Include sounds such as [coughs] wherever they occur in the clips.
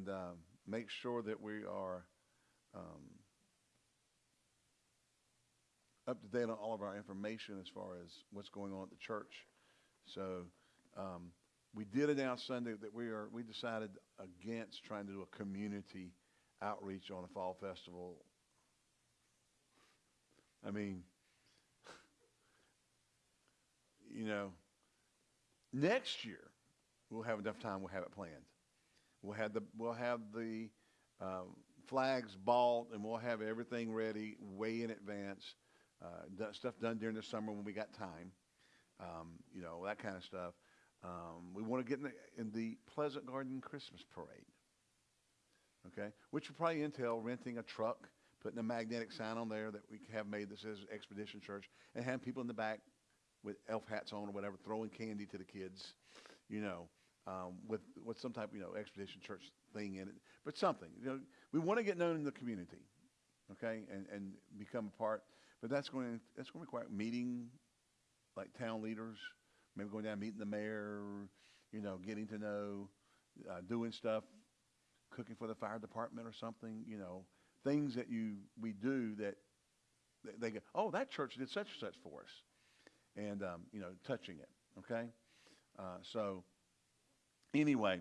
and um, make sure that we are um, up to date on all of our information as far as what's going on at the church. So um, we did announce Sunday that we are we decided against trying to do a community outreach on a fall festival. I mean, you know, next year we'll have enough time. We'll have it planned. We'll have the we'll have the um, flags bought, and we'll have everything ready way in advance. Uh, stuff done during the summer when we got time. Um, you know that kind of stuff. Um, we want to get in the, in the Pleasant Garden Christmas Parade. Okay, which will probably entail renting a truck, putting a magnetic sign on there that we have made that says Expedition Church, and having people in the back with elf hats on or whatever, throwing candy to the kids, you know, um, with with some type, you know, Expedition Church thing in it, but something. You know, we want to get known in the community, okay, and and become a part. But that's going to that's going to require meeting, like town leaders, maybe going down meeting the mayor, you know, getting to know, uh, doing stuff, cooking for the fire department or something, you know, things that you we do that they go, oh, that church did such and such for us, and um, you know, touching it. Okay, uh, so anyway,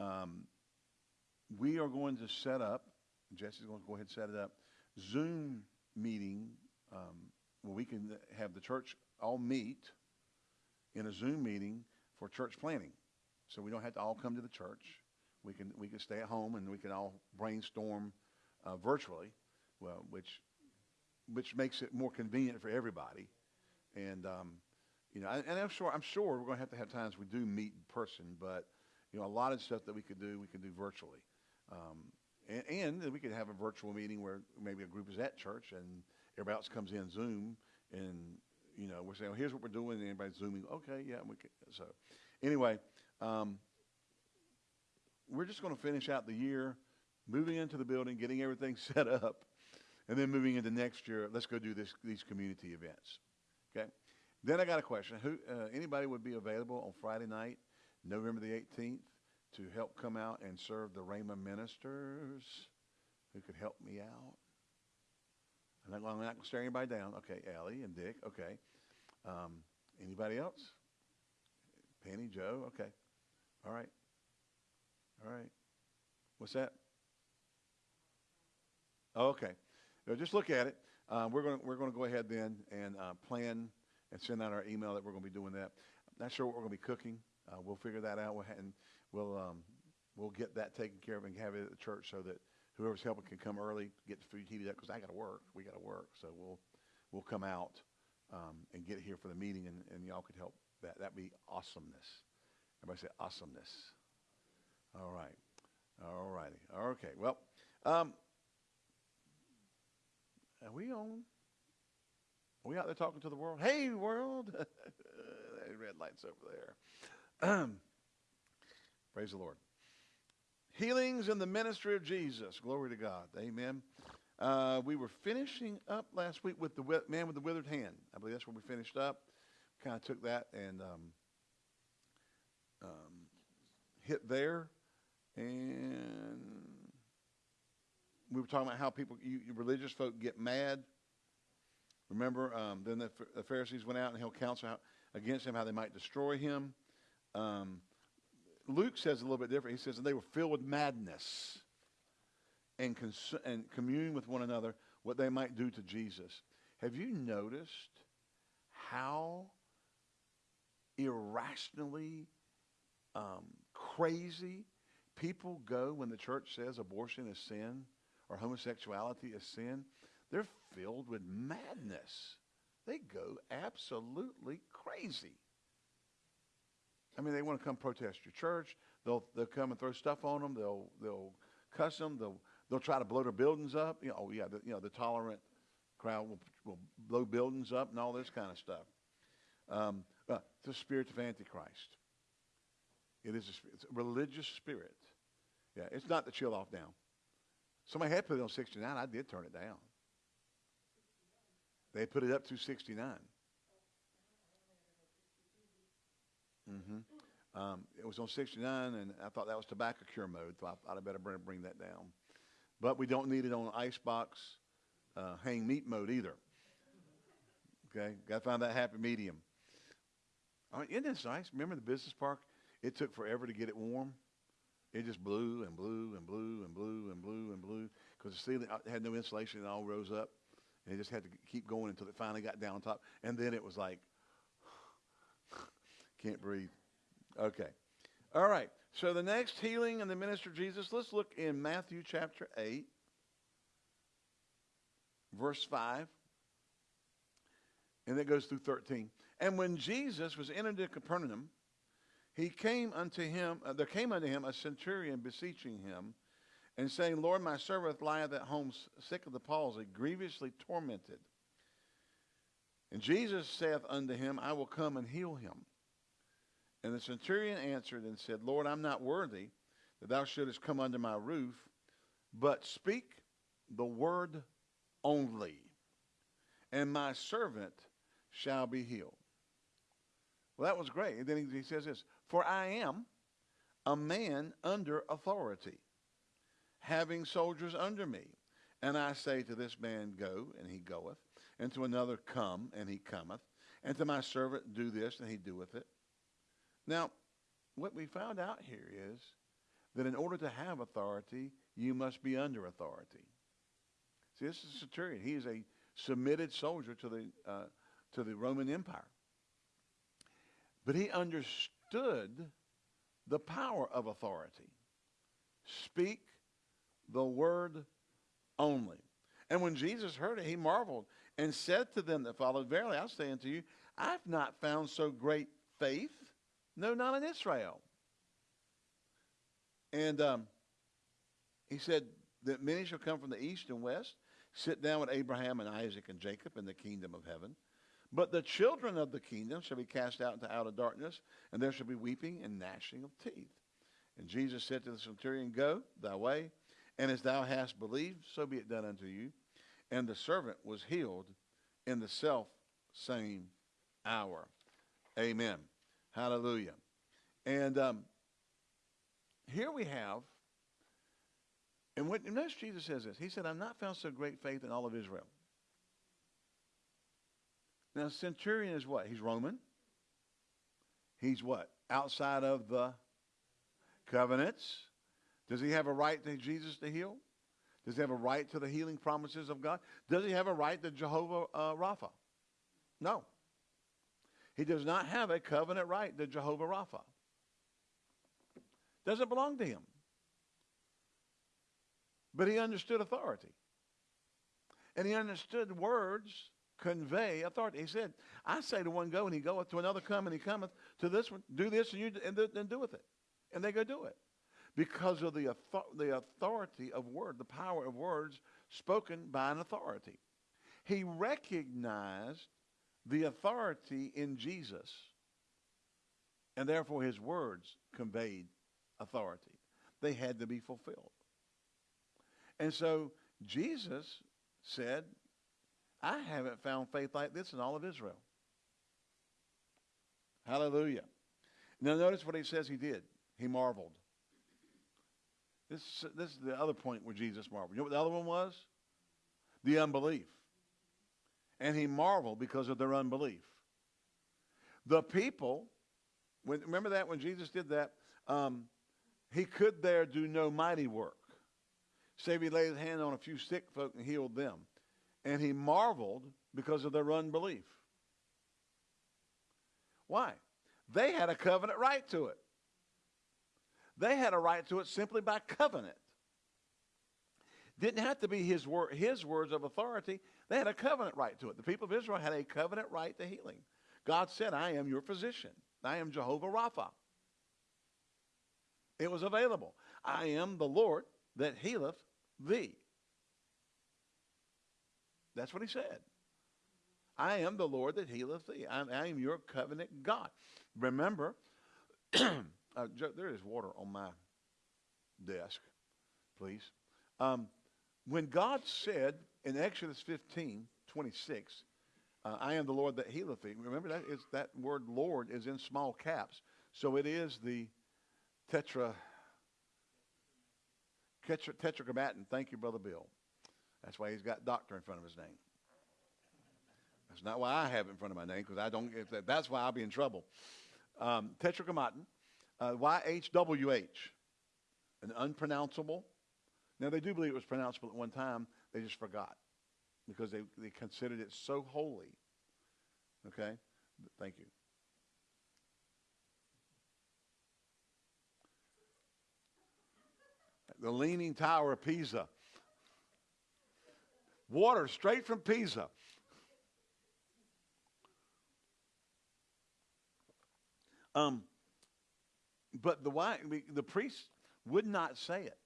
um, we are going to set up. Jesse's going to go ahead and set it up. Zoom meeting um, where we can have the church all meet in a Zoom meeting for church planning. So we don't have to all come to the church. We can we can stay at home and we can all brainstorm uh, virtually, well, which which makes it more convenient for everybody. And um, you know, and, and I'm sure I'm sure we're going to have to have times we do meet in person, but you know, a lot of stuff that we could do we can do virtually. Um, and, and we could have a virtual meeting where maybe a group is at church and everybody else comes in Zoom and you know we're saying, well, here's what we're doing, and everybody's zooming. Okay, yeah, we. So anyway, um, we're just going to finish out the year, moving into the building, getting everything [laughs] set up, and then moving into next year. Let's go do this these community events. Okay. Then I got a question. Who uh, anybody would be available on Friday night, November the 18th, to help come out and serve the Rhema ministers? Who could help me out? I'm not, I'm not going to stare anybody down. Okay, Ellie and Dick. Okay. Um, anybody else? Penny, Joe. Okay. All right. All right. What's that? Oh, okay. Just look at it. Uh, we're going we're going to go ahead then and uh, plan and send out our email that we're going to be doing that. Not sure what we're going to be cooking. Uh, we'll figure that out. And we'll um, we'll get that taken care of and have it at the church so that whoever's helping can come early, get the food heated up because I got to work. We got to work, so we'll we'll come out um, and get here for the meeting, and, and y'all could help. That that'd be awesomeness. Everybody say awesomeness. All right. All righty. Okay. Well, um, are we on? Are we out there talking to the world? Hey, world! [laughs] red lights over there. [clears throat] Praise the Lord. Healings in the ministry of Jesus. Glory to God. Amen. Uh, we were finishing up last week with the man with the withered hand. I believe that's where we finished up. Kind of took that and um, um, hit there. And we were talking about how people, you, religious folk, get mad. Remember, um, then the, the, Pharisees went out and held counsel against him, how they might destroy him. Um, Luke says a little bit different. He says and they were filled with madness and, cons- and communing with one another what they might do to Jesus. Have you noticed how irrationally um, crazy people go when the church says abortion is sin or homosexuality is sin? They're filled with madness. They go absolutely crazy. I mean, they want to come protest your church. They'll they'll come and throw stuff on them. They'll they'll cuss them. They'll they'll try to blow their buildings up. You know, oh yeah, the, you know the tolerant crowd will, will blow buildings up and all this kind of stuff. Um, uh, the spirit of Antichrist. It is a, it's a religious spirit. Yeah, it's not the chill off down. Somebody had put it on 69. I did turn it down. They put it up to 69. Mm-hmm. Um, it was on 69, and I thought that was tobacco cure mode, so I thought I better bring, bring that down. But we don't need it on icebox uh, hang meat mode either. Okay, got to find that happy medium. All right, isn't this nice? Remember the business park? It took forever to get it warm. It just blew and blew and blew and blew and blew and blew because the ceiling uh, had no insulation. It all rose up. And it just had to keep going until it finally got down top. And then it was like, can't breathe. Okay. All right. So the next healing and the minister Jesus, let's look in Matthew chapter 8, verse 5. And it goes through 13. And when Jesus was entered into Capernaum, he came unto him, uh, there came unto him a centurion beseeching him, and saying, Lord, my servant lieth at home sick of the palsy, grievously tormented. And Jesus saith unto him, I will come and heal him. And the centurion answered and said, Lord, I'm not worthy that thou shouldest come under my roof, but speak the word only, and my servant shall be healed. Well, that was great. And then he, he says this For I am a man under authority, having soldiers under me. And I say to this man, Go, and he goeth, and to another, Come, and he cometh, and to my servant, Do this, and he doeth it. Now, what we found out here is that in order to have authority, you must be under authority. See, this is a centurion. He is a submitted soldier to the, uh, to the Roman Empire. But he understood the power of authority. Speak the word only. And when Jesus heard it, he marveled and said to them that followed, Verily I say unto you, I've not found so great faith, no, not in Israel. And um, he said that many shall come from the east and west, sit down with Abraham and Isaac and Jacob in the kingdom of heaven. But the children of the kingdom shall be cast out into outer darkness, and there shall be weeping and gnashing of teeth. And Jesus said to the centurion, Go thy way, and as thou hast believed, so be it done unto you. And the servant was healed in the self same hour. Amen. Hallelujah. And um, here we have, and what notice Jesus says this. He said, I've not found so great faith in all of Israel. Now, centurion is what? He's Roman. He's what? Outside of the covenants. Does he have a right to Jesus to heal? Does he have a right to the healing promises of God? Does he have a right to Jehovah uh, Rapha? No. He does not have a covenant right to Jehovah Rapha. Doesn't belong to him. But he understood authority. And he understood words convey authority. He said, I say to one, go, and he goeth, to another, come, and he cometh, to this one, do this, and you and, and do with it. And they go do it. Because of the, the authority of word, the power of words spoken by an authority. He recognized the authority in Jesus, and therefore his words conveyed authority. They had to be fulfilled. And so Jesus said, I haven't found faith like this in all of Israel. Hallelujah. Now notice what he says he did. He marveled. This, this is the other point where Jesus marveled. You know what the other one was? The unbelief. And he marveled because of their unbelief. The people, when, remember that when Jesus did that, um, he could there do no mighty work. Save he laid his hand on a few sick folk and healed them and he marveled because of their unbelief. Why? They had a covenant right to it. They had a right to it simply by covenant. Didn't have to be his, wor- his words of authority. They had a covenant right to it. The people of Israel had a covenant right to healing. God said, I am your physician. I am Jehovah Rapha. It was available. I am the Lord that healeth thee. That's what he said. I am the Lord that healeth thee. I, I am your covenant God. Remember, [clears throat] uh, there is water on my desk, please. Um, when God said in Exodus 15, 26, uh, I am the Lord that healeth thee. Remember that is that word Lord is in small caps. So it is the tetra, tetra tetragrammaton. Thank you, Brother Bill. That's why he's got doctor in front of his name. That's not why I have it in front of my name, because I don't. If that, that's why I'll be in trouble. Um, tetragrammaton, uh, YHWH, an unpronounceable. Now they do believe it was pronounceable at one time. They just forgot because they, they considered it so holy. Okay? Thank you. The Leaning Tower of Pisa. Water straight from Pisa. Um, but the why, the priests would not say it.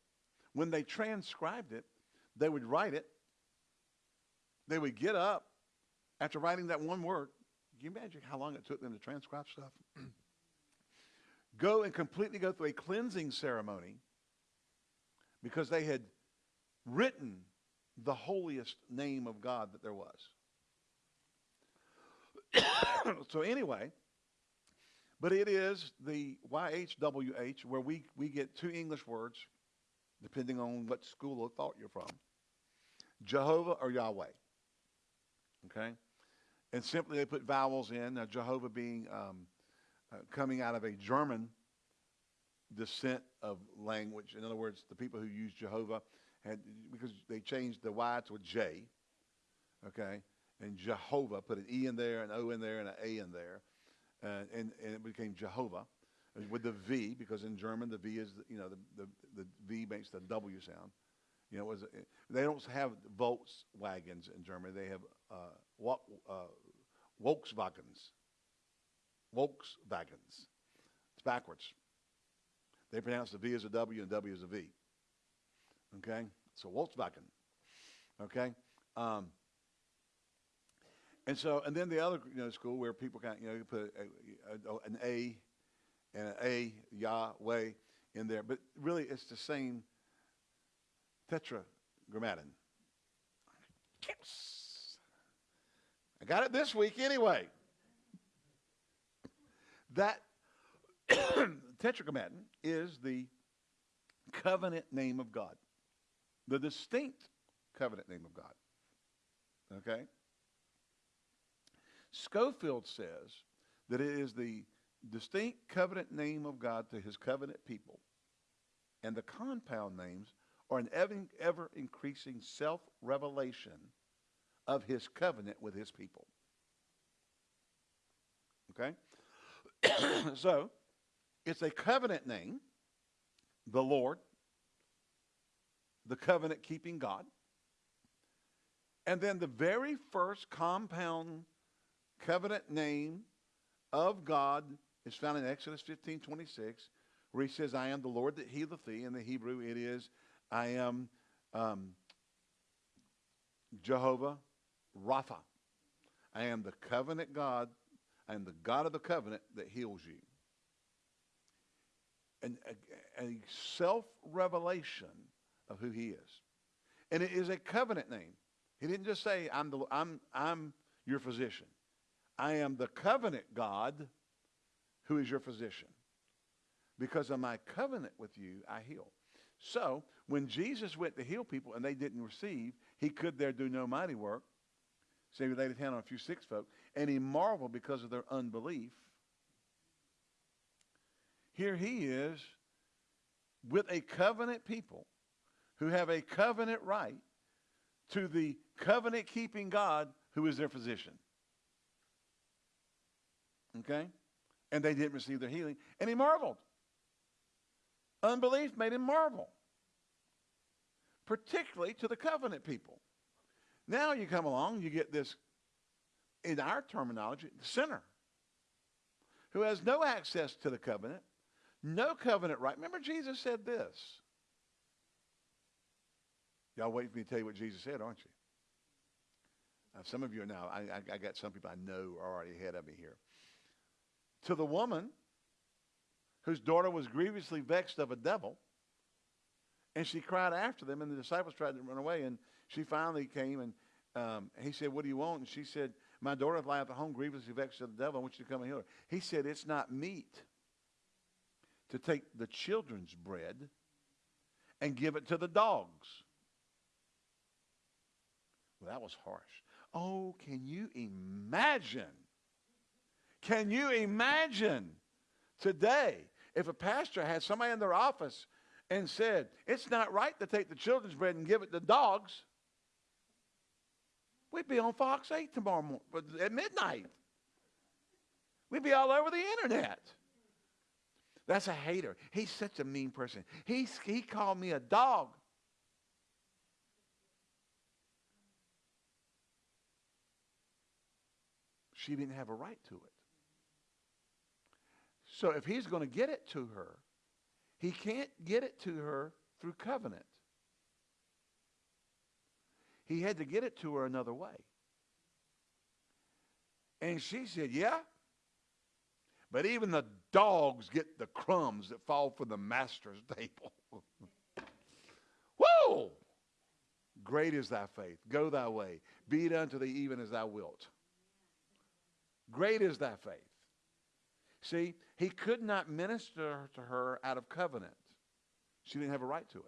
When they transcribed it, they would write it. They would get up after writing that one word. Can you imagine how long it took them to transcribe stuff? [clears throat] go and completely go through a cleansing ceremony because they had written the holiest name of God that there was. [coughs] so anyway, but it is the YHWH where we, we get two English words, depending on what school of thought you're from. Jehovah or Yahweh. Okay? And simply they put vowels in. Now, Jehovah being um, uh, coming out of a German descent of language. In other words, the people who use Jehovah had, because they changed the Y to a J, okay? And Jehovah, put an E in there, an O in there, and an A in there uh, and, and it became Jehovah with the V because in German the V is you know the, the, the V makes the W sound. You know, was they don't have Volkswagens in Germany. They have uh, uh, Volkswagens. Volkswagens. It's backwards. They pronounce the V as a W and W as a V. Okay, so Volkswagen. Okay. Um, and so, and then the other you know, school where people kind of, you know, you put a, a, an A and an A, Yahweh, in there. But really, it's the same tetragrammaton. Yes. I got it this week anyway. That [coughs] tetragrammaton is the covenant name of God, the distinct covenant name of God. Okay? Scofield says that it is the distinct covenant name of God to his covenant people, and the compound names are an ever, increasing self revelation of his covenant with his people. Okay? [coughs] so, it's a covenant name, the Lord, the covenant keeping God. And then the very first compound covenant name of God is found in Exodus 15 26, where he says, I am the Lord that healeth thee. In the Hebrew, it is, I am um, Jehovah Rapha. I am the covenant God. I am the God of the covenant that heals you. And a, a self revelation of who he is. And it is a covenant name. He didn't just say, I'm, the, I'm, I'm your physician. I am the covenant God who is your physician. Because of my covenant with you, I heal. So, when Jesus went to heal people and they didn't receive, he could there do no mighty work. So he laid his hand on a few sick folk, and he marveled because of their unbelief. Here he is with a covenant people who have a covenant right to the covenant keeping God who is their physician. Okay? And they didn't receive their healing. And he marveled. Unbelief made him marvel, particularly to the covenant people. Now you come along, you get this, in our terminology, the sinner who has no access to the covenant, no covenant right. Remember, Jesus said this. Y'all wait for me to tell you what Jesus said, aren't you? Now, some of you are now, I, I, I got some people I know are already ahead of me here to the woman whose daughter was grievously vexed of a devil. And she cried after them, and the disciples tried to run away. And she finally came, and um, he said, What do you want? And she said, My daughter lieth at home grievously vexed of the devil. I want you to come and heal her. He said, It's not meet to take the children's bread and give it to the dogs. Well, that was harsh. Oh, can you imagine? Can you imagine today if a pastor had somebody in their office and said, it's not right to take the children's bread and give it to dogs? We'd be on Fox 8 tomorrow morning at midnight. We'd be all over the internet. That's a hater. He's such a mean person. He, he called me a dog. She didn't have a right to it. So if he's going to get it to her, he can't get it to her through covenant. He had to get it to her another way. And she said, Yeah. But even the dogs get the crumbs that fall from the master's [laughs] table. [laughs] Whoa! Great is thy faith. Go thy way. Be it unto thee even as thou wilt. Great is thy faith. See, he could not minister to her out of covenant. She didn't have a right to it.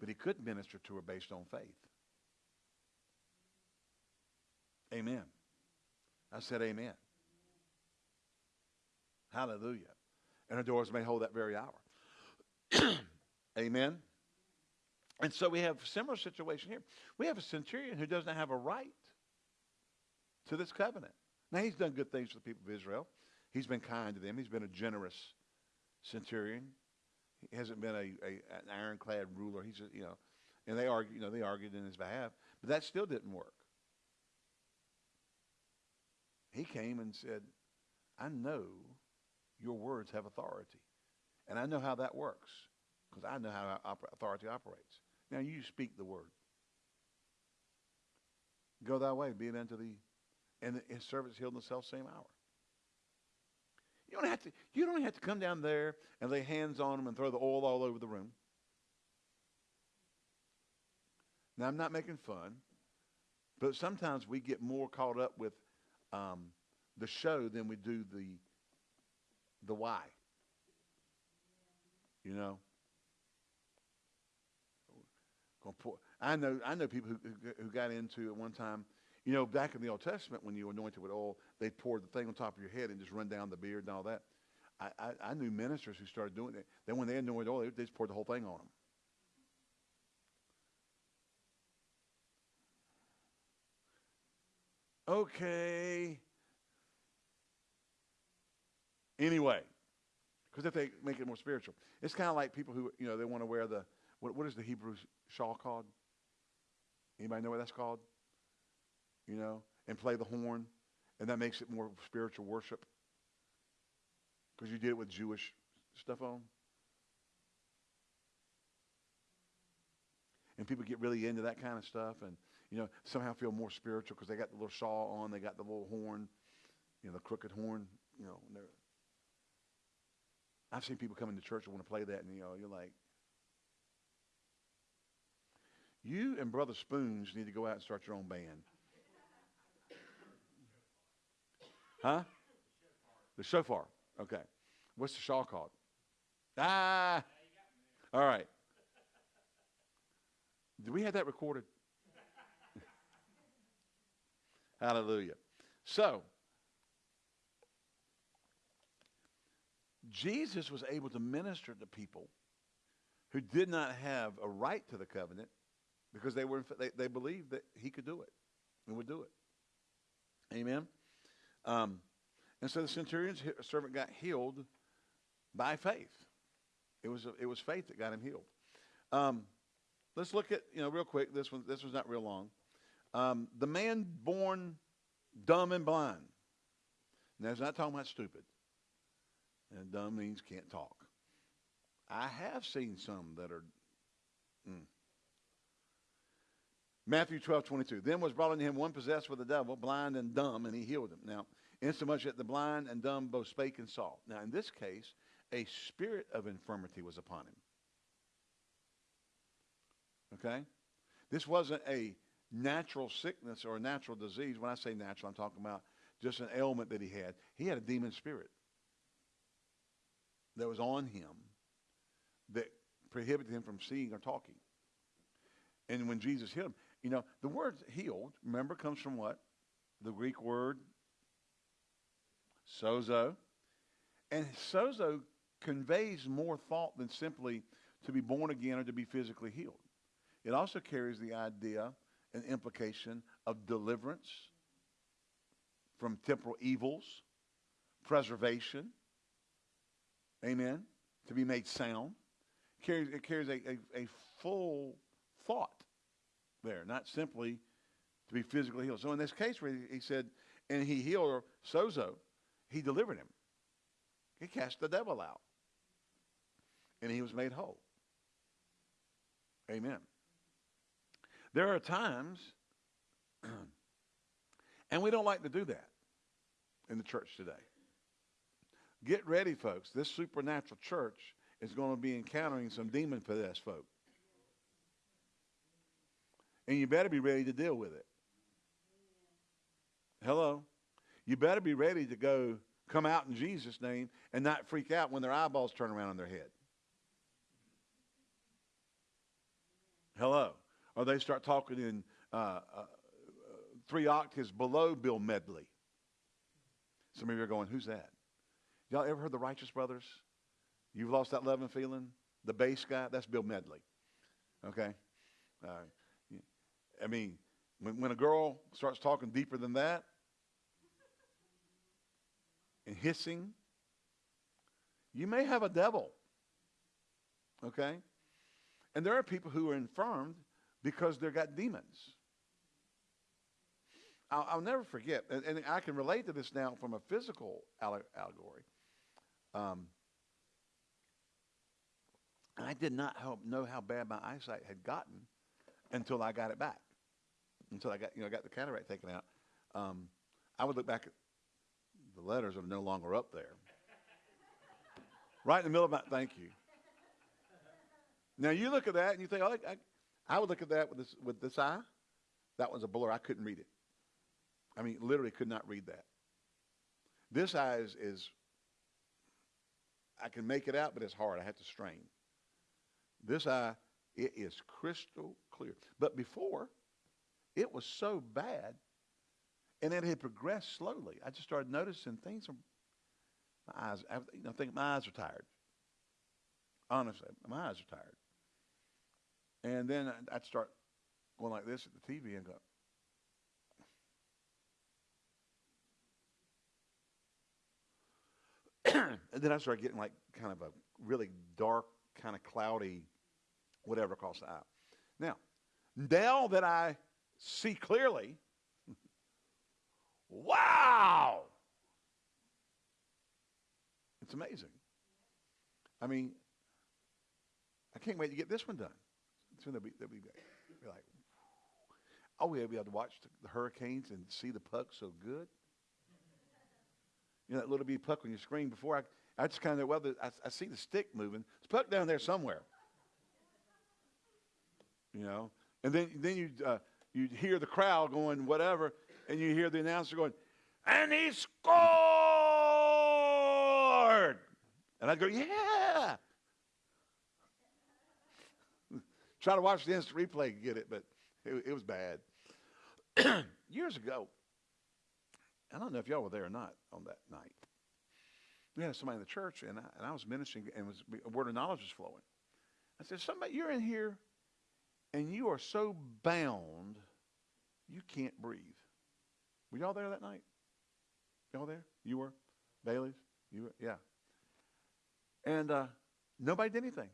But he could minister to her based on faith. Amen. I said amen. Hallelujah. And her doors may hold that very hour. [clears throat] amen. And so we have a similar situation here. We have a centurion who doesn't have a right to this covenant. Now, he's done good things for the people of Israel. He's been kind to them. He's been a generous centurion. He hasn't been a, a an ironclad ruler. He's, a, you know, and they argued, you know, they argued in his behalf, but that still didn't work. He came and said, I know your words have authority. And I know how that works because I know how authority operates. Now you speak the word. Go thy way, be it unto thee and his servants healed in the self same hour. You don't have to. You don't have to come down there and lay hands on them and throw the oil all over the room. Now I'm not making fun, but sometimes we get more caught up with um, the show than we do the the why. You know. I know. I know people who, who got into at one time you know, back in the Old Testament, when you were anointed with oil, they poured the thing on top of your head and just run down the beard and all that. I, I, I knew ministers who started doing it. Then when they anointed oil, they just poured the whole thing on them. Okay. Anyway, because if they make it more spiritual, it's kind of like people who you know they want to wear the what, what is the Hebrew shawl called? Anybody know what that's called? You know, and play the horn, and that makes it more spiritual worship. Because you did it with Jewish stuff on. And people get really into that kind of stuff and, you know, somehow feel more spiritual because they got the little shawl on, they got the little horn, you know, the crooked horn, you know. I've seen people come into church and want to play that, and, you know, you're like, you and Brother Spoons need to go out and start your own band. Huh? The shofar. Okay. What's the shawl called? Ah. All right. Do we have that recorded? [laughs] Hallelujah. So, Jesus was able to minister to people who did not have a right to the covenant because they were they, they believed that he could do it and would do it. Amen. Um, and so the centurion's servant got healed by faith. It was, it was faith that got him healed. Um, let's look at, you know, real quick. This one, this was not real long. Um, the man born dumb and blind. Now, it's not talking about stupid. And dumb means can't talk. I have seen some that are. Mm. Matthew 12, 22. Then was brought unto him one possessed with the devil, blind and dumb, and he healed him. Now, insomuch that the blind and dumb both spake and saw. Now, in this case, a spirit of infirmity was upon him. Okay? This wasn't a natural sickness or a natural disease. When I say natural, I'm talking about just an ailment that he had. He had a demon spirit. that was on him that prohibited him from seeing or talking. And when Jesus healed him, you know, the word healed, remember, comes from what? The Greek word sozo. And sozo conveys more thought than simply to be born again or to be physically healed. It also carries the idea and implication of deliverance from temporal evils, preservation, amen, to be made sound. Carries, it carries a, a, a full thought there, not simply to be physically healed. So in this case where he said, and he healed sozo, he delivered him. He cast the devil out. And he was made whole. Amen. There are times, [clears throat] and we don't like to do that in the church today. Get ready, folks. This supernatural church is going to be encountering some demon possessed folk. And you better be ready to deal with it. Hello? You better be ready to go come out in Jesus' name and not freak out when their eyeballs turn around on their head. Hello? Or they start talking in uh, uh, three octaves below Bill Medley. Some of you are going, who's that? Y'all ever heard the Righteous Brothers? You've lost that love and feeling? The bass guy? That's Bill Medley. Okay? Uh, I mean, when, when a girl starts talking deeper than that and hissing, you may have a devil. Okay? And there are people who are infirmed because they've got demons. I'll, I'll never forget, and, and, I can relate to this now from a physical allegory. Um, I did not know how bad my eyesight had gotten until I got it back. Until I got, you know, I got the cataract taken out. Um, I would look back at the letters are no longer up there. right in the middle of my, thank you. Now you look at that and you think, oh, I, I would look at that with this, with this eye. That was a blur. I couldn't read it. I mean, literally could not read that. This eye is, is I can make it out, but it's hard. I have to strain. This eye, it is crystal clear. But before, it was so bad, and it had progressed slowly. I just started noticing things. My eyes, I, you know, think my eyes are tired. Honestly, my eyes are tired. And then I'd start going like this at the TV and go, [clears throat] and then I started getting like kind of a really dark, kind of cloudy, whatever across the eye. Now, now that I see clearly, [laughs] wow! It's amazing. I mean, I can't wait to get this one done. Soon they'll be, they'll be, be like, oh, we'll be able to watch the, the hurricanes and see the puck so good. You know that little bitty puck on your screen before I, I just kind of, well, the, I, I see the stick moving. It's puck down there somewhere. You know, and then then you uh, you hear the crowd going whatever, and you hear the announcer going, and he scored. And I go, yeah. [laughs] Try to watch the instant replay and get it, but it, it was bad. [clears throat] Years ago, I don't know if y'all were there or not on that night. We had somebody in the church, and I, and I was ministering, and was a word of knowledge was flowing. I said, "Somebody, you're in here, and you are so bound, you can't breathe." Were y'all there that night? Y'all there? You were, Bailey's. You were, yeah. And uh, nobody did anything.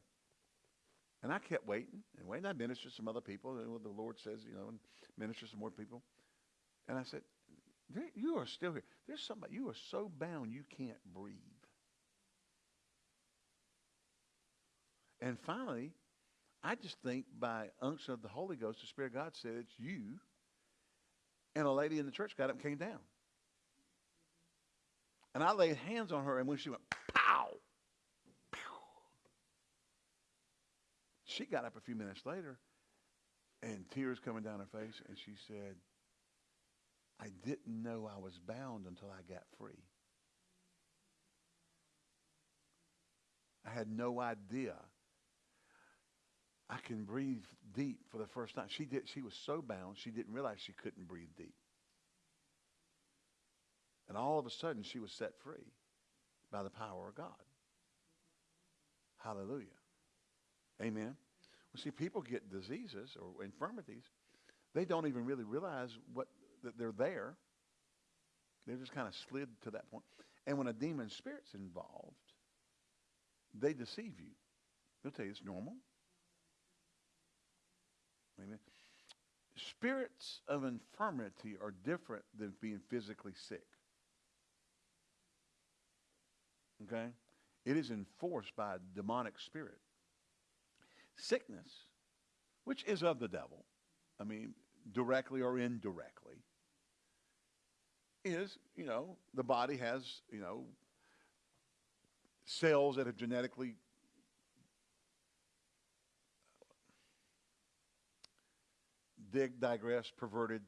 And I kept waiting and waiting. I ministered to some other people, and the Lord says, you know, and minister some more people. And I said, you are still here. There's somebody, you are so bound you can't breathe. And finally, I just think by unction of the Holy Ghost, the Spirit of God said, it's you. And a lady in the church got up and came down. And I laid hands on her, and when she went, pow, pow, she got up a few minutes later, and tears coming down her face, and she said, I didn't know I was bound until I got free. I had no idea I can breathe deep for the first time. She did. She was so bound, she didn't realize she couldn't breathe deep. And all of a sudden, she was set free by the power of God. Hallelujah. Amen. Well, see, people get diseases or infirmities. They don't even really realize what that they're there. They're just kind of slid to that point. And when a demon spirit's involved, they deceive you. They'll tell you it's normal. Spirits of infirmity are different than being physically sick. Okay? It is enforced by a demonic spirit. Sickness, which is of the devil, I mean, directly or indirectly, is, you know, the body has, you know, cells that have genetically dig, digress, perverted.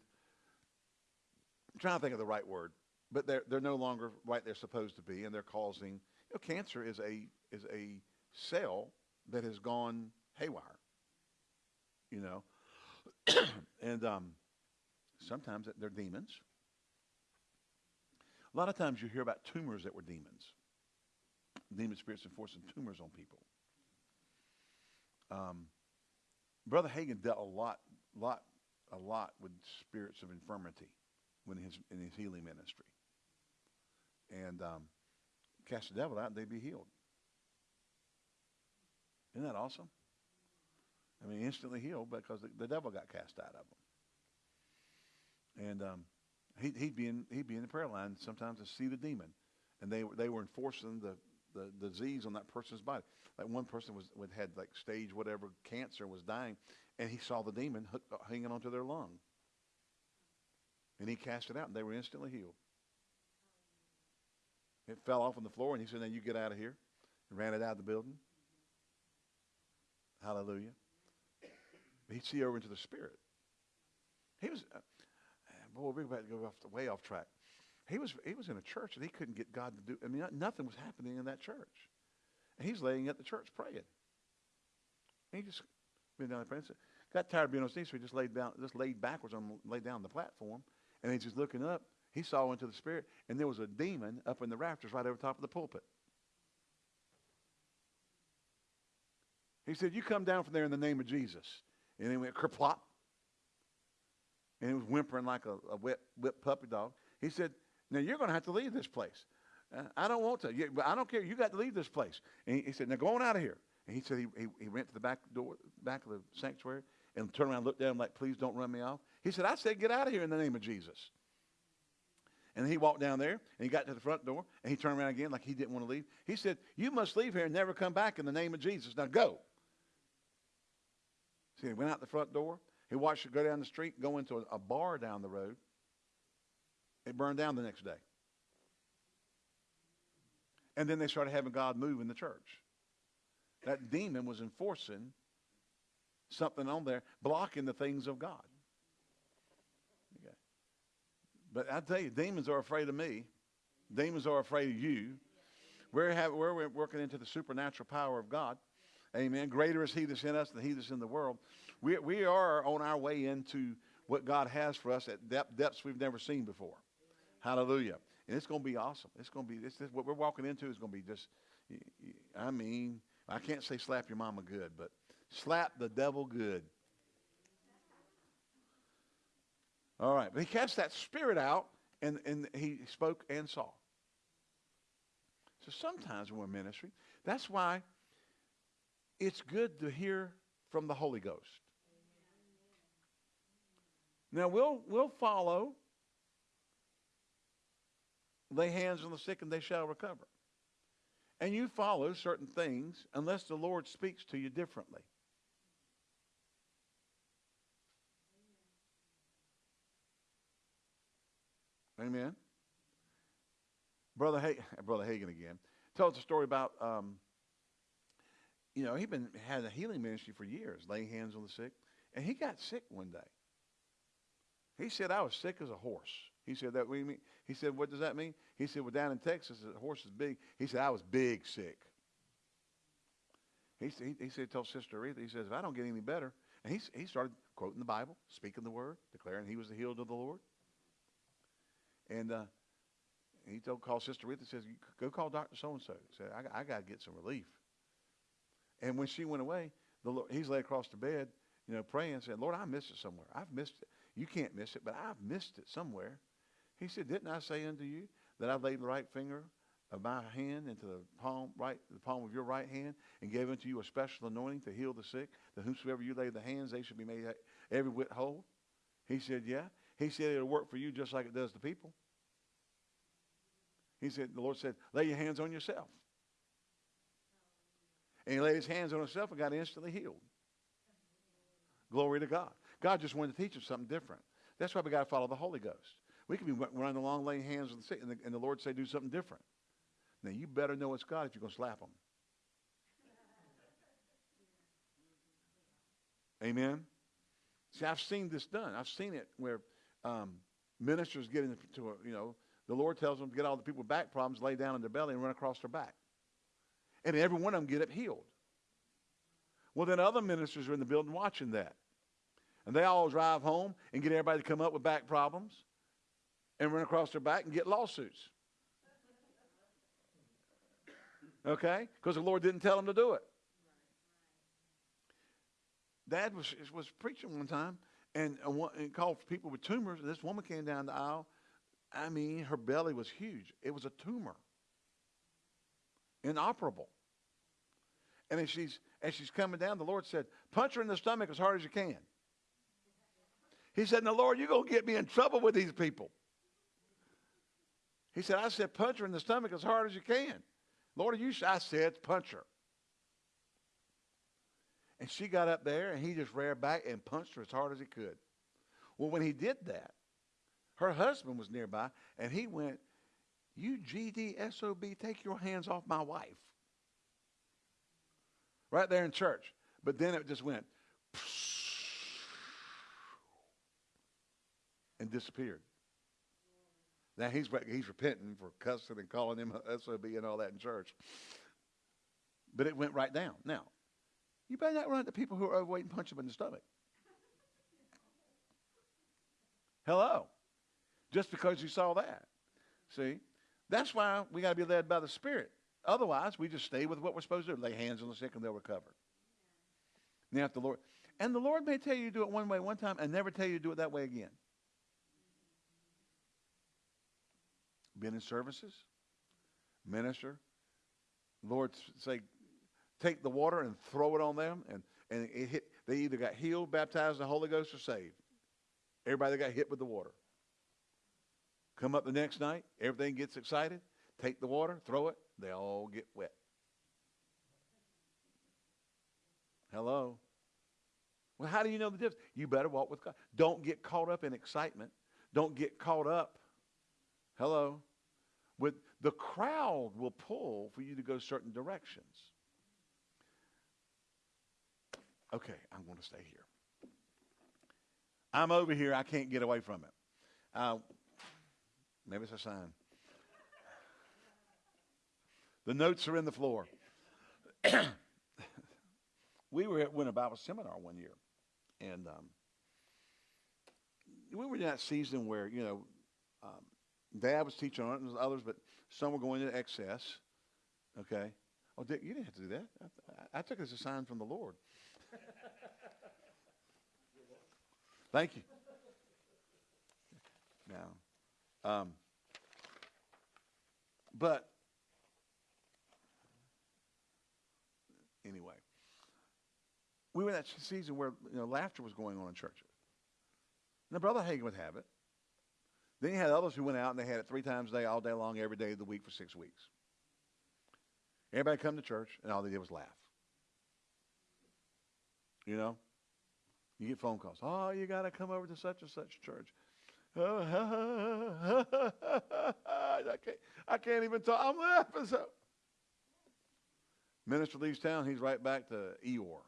I'm trying to think of the right word, but they're they're no longer right they're supposed to be, and they're causing. You know, cancer is a is a cell that has gone haywire. You know, [clears throat] and um, sometimes they're demons. A lot of times you hear about tumors that were demons. Demon spirits enforcing tumors on people. Um, Brother Hagin dealt a lot, lot a lot with spirits of infirmity when his, in his healing ministry. And um, cast the devil out and they'd be healed. Isn't that awesome? I mean, instantly healed because the, the devil got cast out of them. And um, he, would be in he'd be in the prayer line sometimes to see the demon, and they they were enforcing the, the, disease on that person's body. Like one person was had like stage whatever cancer was dying, and he saw the demon uh, hanging onto their lung. And he cast it out, and they were instantly healed. It fell off on the floor, and he said, Now you get out of here. And ran it out of the building. Hallelujah. He'd see over into the spirit. He was, uh, boy, we're about to go off the, way off track. He was, he was in a church, and he couldn't get God to do, I mean, nothing was happening in that church. And he's laying at the church praying. And he just been down there praying. Got tired of being on stage, so he just laid down, just laid backwards on, laid down on the platform, and he's just looking up. He saw into the spirit, and there was a demon up in the rafters right over top of the pulpit. He said, "You come down from there in the name of Jesus." And he went kerplop, and he was whimpering like a, a whip, whip puppy dog. He said, "Now you're going to have to leave this place. Uh, I don't want to, but I don't care. You got to leave this place." And he, he said, "Now go on out of here." And he said he, he, he went to the back door, back of the sanctuary, and turned around and looked at him like, please don't run me off. He said, I said, get out of here in the name of Jesus. And he walked down there, and he got to the front door, and he turned around again like he didn't want to leave. He said, you must leave here and never come back in the name of Jesus. Now go. See, he went out the front door. He watched it go down the street, go into a, a bar down the road. It burned down the next day. And then they started having God move in the church. That demon was enforcing something on there, blocking the things of God. Okay. But I tell you, demons are afraid of me. Demons are afraid of you. We're, we're working into the supernatural power of God. Amen. Greater is He that's in us than He that's in the world. We, we are on our way into what God has for us at depth, depths we've never seen before. Hallelujah. And it's going to be awesome. It's going to be, this, this, what we're walking into is going to be just, I mean, I can't say slap your mama good, but slap the devil good. All right. But he cast that spirit out and, and he spoke and saw. So sometimes when we're ministry, that's why it's good to hear from the Holy Ghost. Now we'll we'll follow. Lay hands on the sick and they shall recover and you follow certain things unless the Lord speaks to you differently. Amen. Brother, ha- Brother Hagin again tells a story about, um, you know, he'd been had a healing ministry for years, laying hands on the sick, and he got sick one day. He said, "I was sick as a horse." He said, that we mean? He said, what does that mean? He said, well, down in Texas, the horse is big. He said, I was big sick. He, he, he said, told Sister Oretha, he says, if I don't get any better, and he, he started quoting the Bible, speaking the word, declaring he was the healed of the Lord. And uh, he told, called Sister Oretha, says, go call Dr. So-and-so. Said, I, I got to get some relief. And when she went away, the Lord, he's laid across the bed, you know, praying, said, Lord, I missed it somewhere. I've missed it. You can't miss it, but I've missed it somewhere. He said, didn't I say unto you that I laid the right finger of my hand into the palm, right, the palm of your right hand and gave unto you a special anointing to heal the sick, that whomsoever you lay the hands, they should be made every whit whole? He said, yeah. He said, it'll work for you just like it does the people. He said, the Lord said, lay your hands on yourself. And he laid his hands on himself and got instantly healed. Glory to God. God just wanted to teach us something different. That's why we got to follow the Holy Ghost. We can be running along laying hands on the sick, and the, and the Lord say do something different. Now, you better know it's God if you're going to slap them. Amen? See, I've seen this done. I've seen it where um, ministers get into a, you know, the Lord tells them to get all the people with back problems, lay down on their belly and run across their back. And every one of them get up healed. Well, then other ministers are in the building watching that. And they all drive home and get everybody to come up with back problems and run across their back and get lawsuits. Okay? Because the Lord didn't tell them to do it. Dad was, was preaching one time and, uh, and called for people with tumors. And this woman came down the aisle. I mean, her belly was huge. It was a tumor, inoperable. And as she's, as she's coming down, the Lord said, punch her in the stomach as hard as you can. He said, now, Lord, you're going to get me in trouble with these people. He said, I said, punch her in the stomach as hard as you can. Lord, you, I said, punch her. And she got up there, and he just reared back and punched her as hard as he could. Well, when he did that, her husband was nearby, and he went, you GDSOB, take your hands off my wife. Right there in church. But then it just went [laughs] and disappeared. Now he's he's repenting for cussing and calling him a SOB and all that in church. But it went right down. Now, you better not run into people who are overweight and punch them in the stomach. Hello. Just because you saw that. See? That's why we got to be led by the Spirit. Otherwise, we just stay with what we're supposed to do. Lay hands on the sick and they'll recover. Now, if the Lord, and the Lord may tell you to do it one way one time and never tell you to do it that way again. Been in services, minister, Lord say, take the water and throw it on them, and, and it hit, they either got healed, baptized in the Holy Ghost, or saved. Everybody that got hit with the water. Come up the next night, everything gets excited, take the water, throw it, they all get wet. Hello. Well, how do you know the difference? You better walk with God. Don't get caught up in excitement. Don't get caught up. Hello. With the crowd will pull for you to go certain directions. Okay, I'm going to stay here. I'm over here. I can't get away from it. Uh, maybe it's a sign. The notes are in the floor. [coughs] we were at Winter Bible Seminar one year, and um, we were in that season where you know um, Dad was teaching on it, and others, but some were going into excess. Okay. Oh, Dick, you didn't have to do that. I, I, took it as a sign from the Lord. Thank you. Now, um, but anyway, we were in that season where you know laughter was going on in churches. Now, Brother Hagin would have it. Then you had others who went out and they had it three times a day, all day long, every day of the week for six weeks. Everybody come to church and all they did was laugh. You know? You get phone calls. Oh, you got to come over to such and such church. [laughs] I can't, I can't even talk. I'm laughing so. Minister leaves town, he's right back to Eeyore.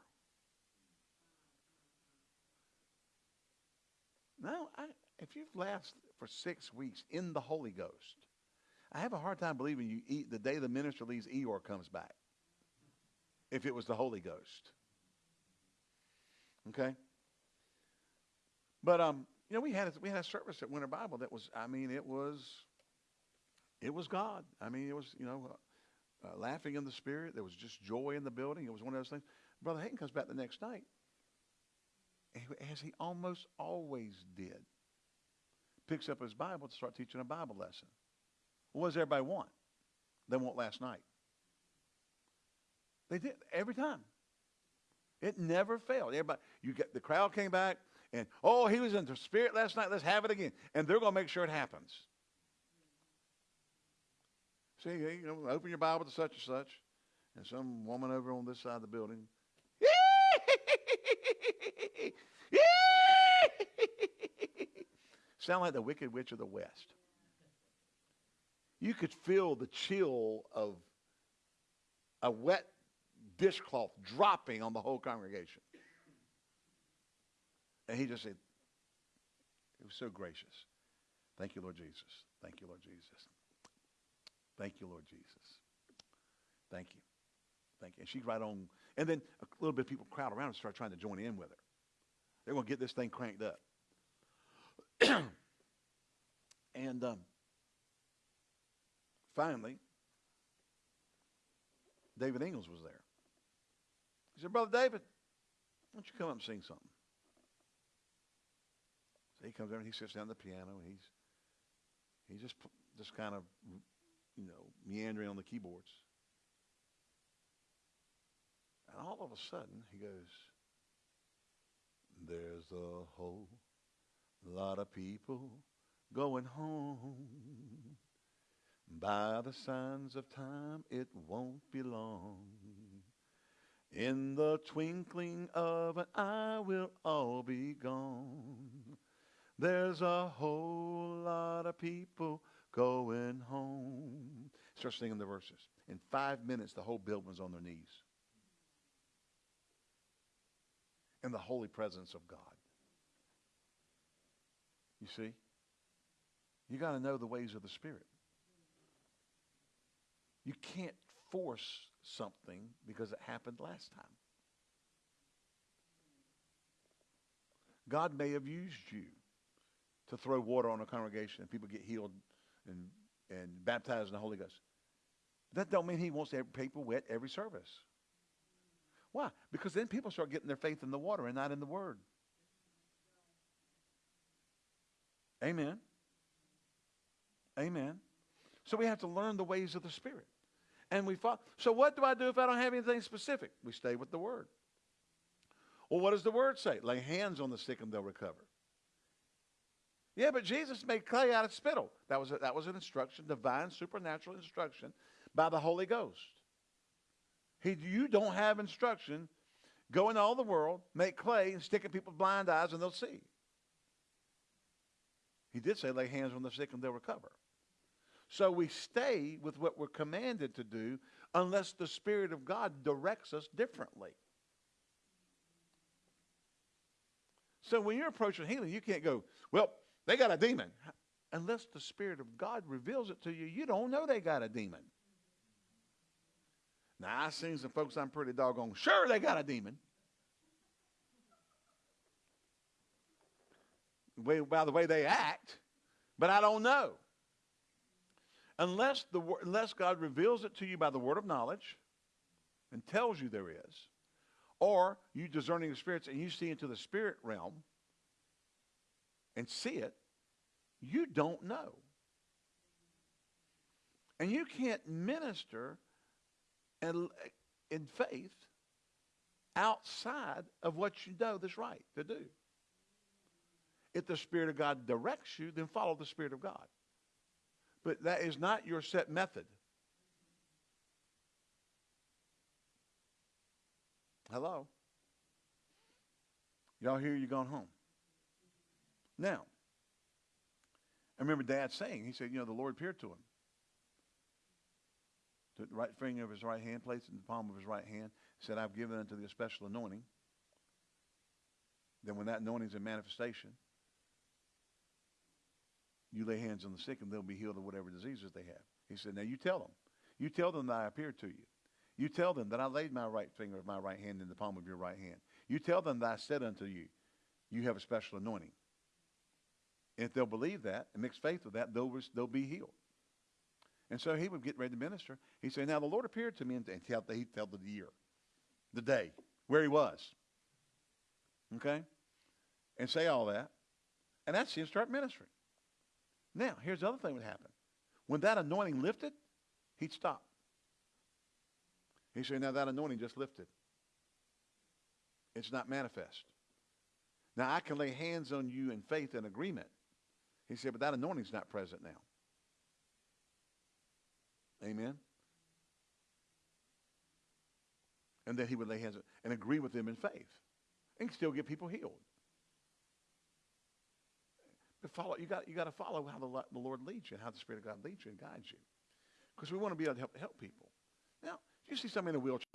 No, I, if you've laughed for six weeks in the Holy Ghost, I have a hard time believing you eat the day the minister leaves Eeyore comes back. if it was the Holy Ghost. Okay? But um, you know, we had a, we had a service at Winter Bible that was, I mean, it was, it was God. I mean, it was, you know, uh, uh, laughing in the spirit. There was just joy in the building. It was one of those things. Brother Hagin comes back the next night, as he almost always did. Picks up his Bible to start teaching a Bible lesson. What does everybody want? They want last night. They did every time. It never failed. Everybody, you get the crowd came back and oh, he was in the spirit last night. Let's have it again, and they're going to make sure it happens. See, you know, open your Bible to such and such, and some woman over on this side of the building. [laughs] Sound like the Wicked Witch of the West. You could feel the chill of a wet dishcloth dropping on the whole congregation. And he just said, it was so gracious. Thank you, Lord Jesus. Thank you, Lord Jesus. Thank you, Lord Jesus. Thank you. Thank you. And she's right on. And then a little bit of people crowd around and start trying to join in with her. They're going to get this thing cranked up. [clears throat] and um, finally, David Ingles was there. He said, Brother David, why don't you come up and sing something? So he comes over and he sits down at the piano and he's he's just just kind of you know meandering on the keyboards. And all of a sudden he goes, There's a whole lot of people going home. By the signs of time, it won't be long. In the twinkling of an eye, we'll all be gone. There's a whole lot of people going home. Start singing the verses. In five minutes, the whole building's on their knees. In the holy presence of God. You see? You got to know the ways of the Spirit. You can't force something because it happened last time. God may have used you to throw water on a congregation and people get healed and, and baptized in the Holy Ghost. That don't mean he wants people wet every service. Why? Because then people start getting their faith in the water and not in the word. Amen. Amen. So we have to learn the ways of the Spirit. And we follow. So what do I do if I don't have anything specific? We stay with the Word. Well, what does the Word say? Lay hands on the sick and they'll recover. Yeah, but Jesus made clay out of spittle. That was, a, that was an instruction, divine, supernatural instruction by the Holy Ghost. He, you don't have instruction. Go into all the world, make clay, and stick in people's blind eyes, and they'll see. He did say, lay hands on the sick and they'll recover. So we stay with what we're commanded to do unless the Spirit of God directs us differently. So when you're approaching healing, you can't go, well, they got a demon. Unless the Spirit of God reveals it to you, you don't know they got a demon. Now, I've seen some folks I'm pretty doggone sure they got a demon. By the way they act, but I don't know. Unless, the, unless God reveals it to you by the word of knowledge and tells you there is, or you discerning the spirits and you see into the spirit realm and see it, you don't know. And you can't minister in, in faith outside of what you know that's right to do. If the Spirit of God directs you, then follow the Spirit of God. But that is not your set method. Hello? Y'all hear you going home? Now, I remember Dad saying, he said, you know, the Lord appeared to him. Took the right finger of his right hand, placed it in the palm of his right hand, said, I've given unto thee a special anointing. Then when that anointing is in manifestation, you lay hands on the sick and they'll be healed of whatever diseases they have. He said, now you tell them. You tell them that I appeared to you. You tell them that I laid my right finger of my right hand in the palm of your right hand. You tell them that I said unto you, you have a special anointing. And if they'll believe that and mix faith with that, they'll, they'll be healed. And so he would get ready to minister. He said, Now the Lord appeared to me and, tell, he'd tell the year, the day, where he was. Okay? And say all that. And that's him start ministering. Now, here's the other thing that would happen. When that anointing lifted, he'd stop. He said, Now that anointing just lifted. It's not manifest. Now I can lay hands on you in faith and agreement. He said, but that anointing's not present now. Amen. And then he would lay hands and agree with them in faith and still get people healed. But follow, you got, you got to follow how the, the Lord leads you and how the Spirit of God leads you and guides you. Because we want to be able to help, help people. Now, you see somebody in a wheelchair.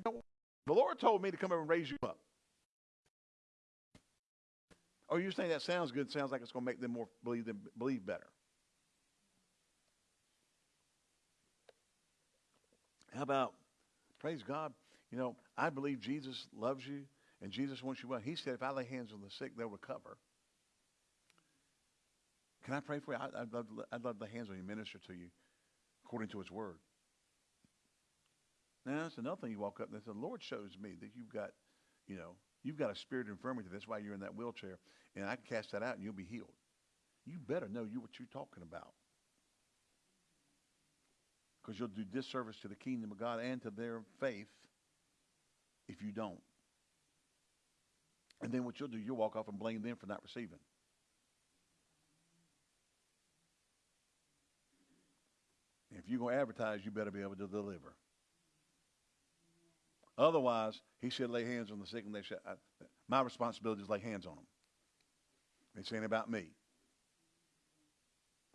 The Lord told me to come over and raise you up. Or you're saying that sounds good, sounds like it's going to make them more believe them believe better. How about praise God? You know, I believe Jesus loves you and Jesus wants you well. He said, if I lay hands on the sick, they'll recover. Can I pray for you? I, would love, I'd love lay hands on you, minister to you according to his word. Now, that's another thing you walk up and say, the Lord shows me that you've got, you know, You've got a spirit of infirmity. That's why you're in that wheelchair. And I can cast that out and you'll be healed. You better know you what you're talking about. Because you'll do disservice to the kingdom of God and to their faith if you don't. And then what you'll do, you'll walk off and blame them for not receiving. If you're going to advertise, you better be able to deliver. Otherwise, he should lay hands on the sick and they I, my responsibility is lay hands on them. It's ain't about me.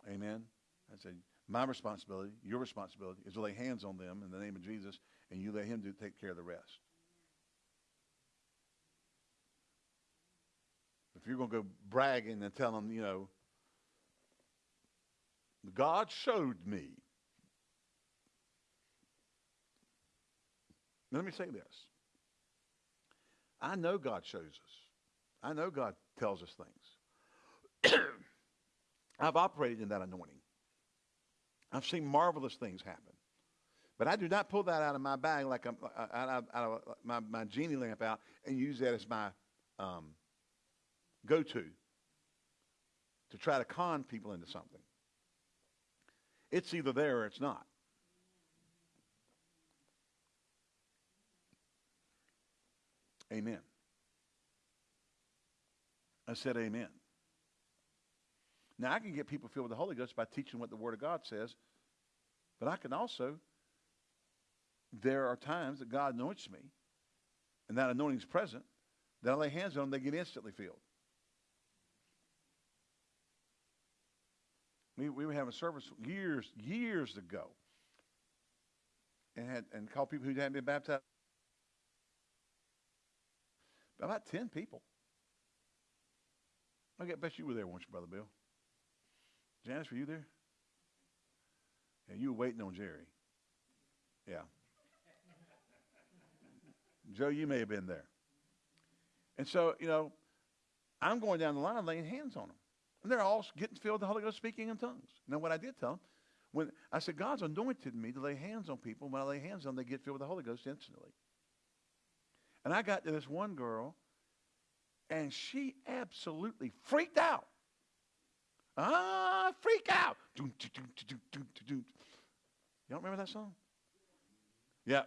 Amen. I said, my responsibility, your responsibility, is to lay hands on them in the name of Jesus, and you let him do take care of the rest. If you're going to go bragging and tell them, you know, God showed me Now, let me say this. I know God shows us. I know God tells us things. [coughs] I've operated in that anointing. I've seen marvelous things happen. But I do not pull that out of my bag like I'm, uh, out, of, out of my, my genie lamp out and use that as my um, go-to to try to con people into something. It's either there or it's not. Amen. I said amen. Now, I can get people filled with the Holy Ghost by teaching what the Word of God says, but I can also, there are times that God anoints me, and that anointing is present, that I lay hands on them, they get instantly filled. We, we were having a service years, years ago, and had and called people who hadn't been baptized about 10 people. I bet you were there once, Brother Bill. Janice, were you there? Yeah, you were waiting on Jerry. Yeah. [laughs] Joe, you may have been there. And so, you know, I'm going down the line laying hands on them. And they're all getting filled with the Holy Ghost speaking in tongues. Now, what I did tell them, when I said, God's anointed me to lay hands on people. When I lay hands on them, they get filled with the Holy Ghost instantly. And I got to this one girl, and she absolutely freaked out. Ah, freak out. Y'all remember that song? Yeah.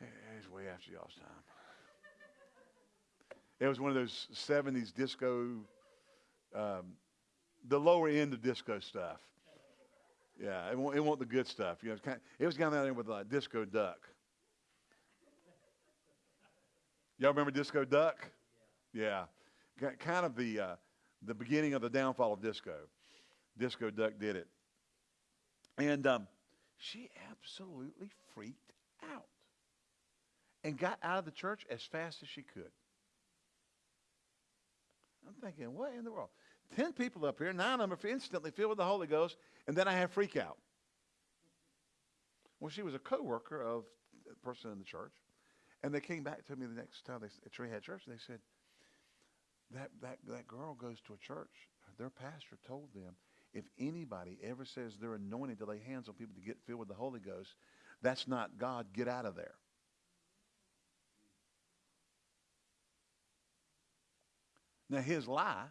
It's way after y'all's time. It was one of those 70s disco, um, the lower end of disco stuff. Yeah, it wasn't, it wasn't the good stuff. You know, it was kind of, it was of there with a disco duck. Y'all remember Disco Duck? Yeah. yeah. Kind of the, uh, the beginning of the downfall of disco. Disco Duck did it. And um, she absolutely freaked out and got out of the church as fast as she could. I'm thinking, what in the world? Ten people up here, nine of them are instantly filled with the Holy Ghost, and then I have freak out. Well, she was a co-worker of a person in the church. And they came back to me the next time they at Tree Head Church. They said, that, that, that girl goes to a church. Their pastor told them, if anybody ever says they're anointed to lay hands on people to get filled with the Holy Ghost, that's not God. Get out of there. Now, his lie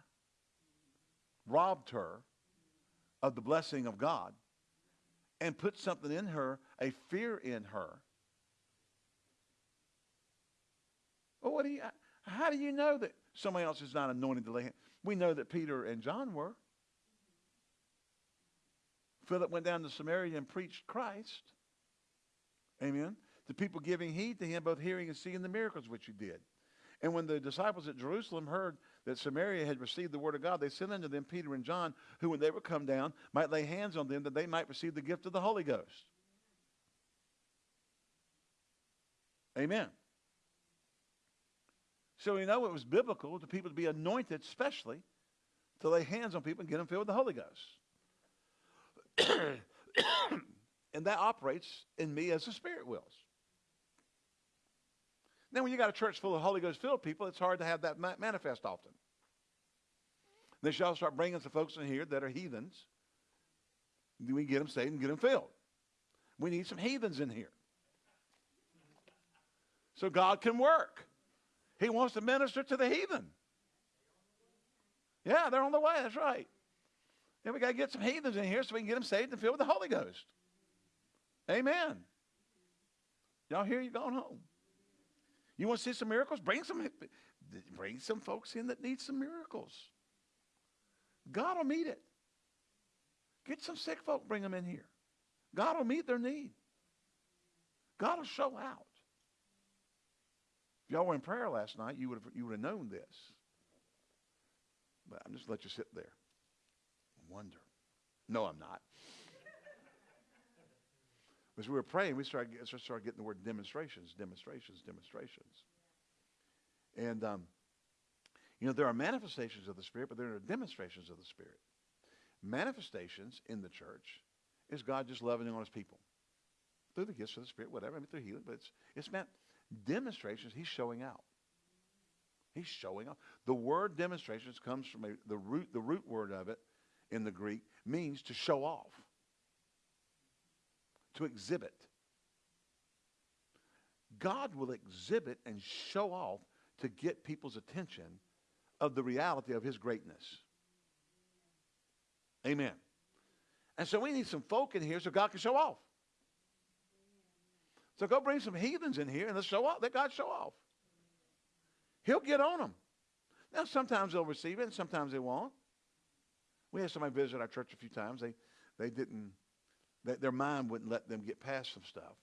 robbed her of the blessing of God and put something in her, a fear in her. Well, what do you, how do you know that somebody else is not anointed to lay hands? We know that Peter and John were. Philip went down to Samaria and preached Christ. Amen. The people giving heed to him, both hearing and seeing the miracles which he did. And when the disciples at Jerusalem heard that Samaria had received the word of God, they sent unto them Peter and John, who, when they were come down, might lay hands on them that they might receive the gift of the Holy Ghost. Amen. So we know it was biblical to people to be anointed, especially to lay hands on people and get them filled with the Holy Ghost. [coughs] and that operates in me as the Spirit wills. Then when you got a church full of Holy Ghost filled people, it's hard to have that manifest often. They shall start bringing some folks in here that are heathens. We get them saved and get them filled. We need some heathens in here. So God can work. He wants to minister to the heathen. Yeah, they're on the way. That's right. And we got to get some heathens in here so we can get them saved and filled with the Holy Ghost. Amen. Y'all hear you going home? You want to see some miracles? Bring some, bring some folks in that need some miracles. God will meet it. Get some sick folk, bring them in here. God will meet their need. God will show out. If y'all were in prayer last night, you would have, you would have known this. But I'm just let you sit there. Wonder. No, I'm not. [laughs] As we were praying, we started, started getting the word demonstrations, demonstrations, demonstrations. And, um, you know, there are manifestations of the Spirit, but there are demonstrations of the Spirit. Manifestations in the church is God just loving on his people through the gifts of the Spirit, whatever, I mean, through healing, but it's, it's meant demonstrations, he's showing out. He's showing up. The word demonstrations comes from a, the root, the root word of it in the Greek means to show off to exhibit. God will exhibit and show off to get people's attention of the reality of his greatness. Amen. And so we need some folk in here so God can show off. So go bring some heathens in here and let's show off. Let God show off. He'll get on them. Now, sometimes they'll receive it and sometimes they won't. We had somebody visit our church a few times. They, they didn't that their mind wouldn't let them get past some stuff.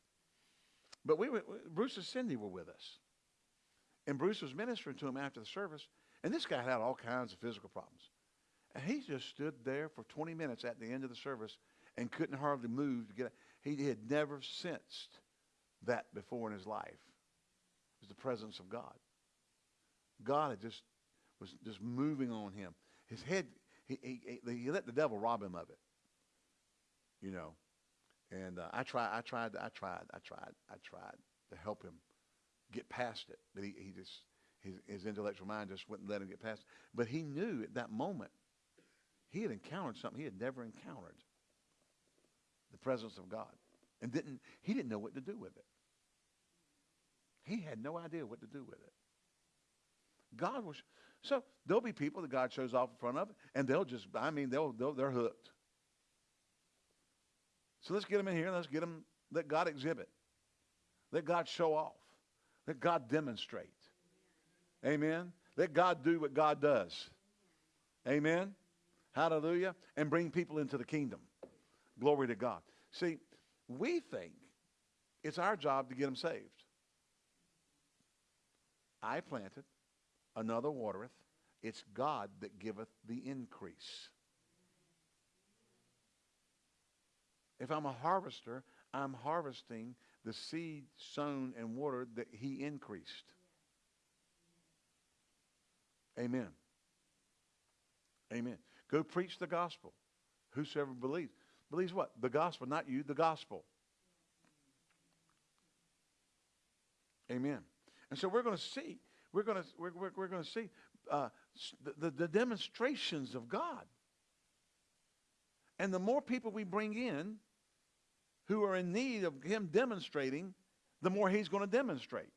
But we, Bruce and Cindy were with us. And Bruce was ministering to him after the service. And this guy had all kinds of physical problems. And he just stood there for 20 minutes at the end of the service and couldn't hardly move to get He had never sensed that before in his life. It was the presence of God. God had just was just moving on him. His head, he, he, he let the devil rob him of it. You know. And uh, I tried, I tried, I tried, I tried, I tried to help him get past it. But he, he just, his, his intellectual mind just wouldn't let him get past it. But he knew at that moment he had encountered something he had never encountered. The presence of God. And didn't, he didn't know what to do with it. He had no idea what to do with it. God was, so there'll be people that God shows off in front of, and they'll just, I mean, they'll, they'll they're hooked. So let's get them in here let's get them, let God exhibit. Let God show off. Let God demonstrate. Amen. Let God do what God does. Amen. Hallelujah. And bring people into the kingdom. Glory to God. See, we think it's our job to get them saved. I planted, another watereth. It's God that giveth the increase. If I'm a harvester, I'm harvesting the seed sown and watered that he increased. Amen. Amen. Go preach the gospel. Whosoever believes. Believes what? The gospel, not you, the gospel. Amen. And so we're going to see, we're going to, we're, we're, we're going to see uh, the, the, the demonstrations of God. And the more people we bring in who are in need of him demonstrating, the more he's going to demonstrate.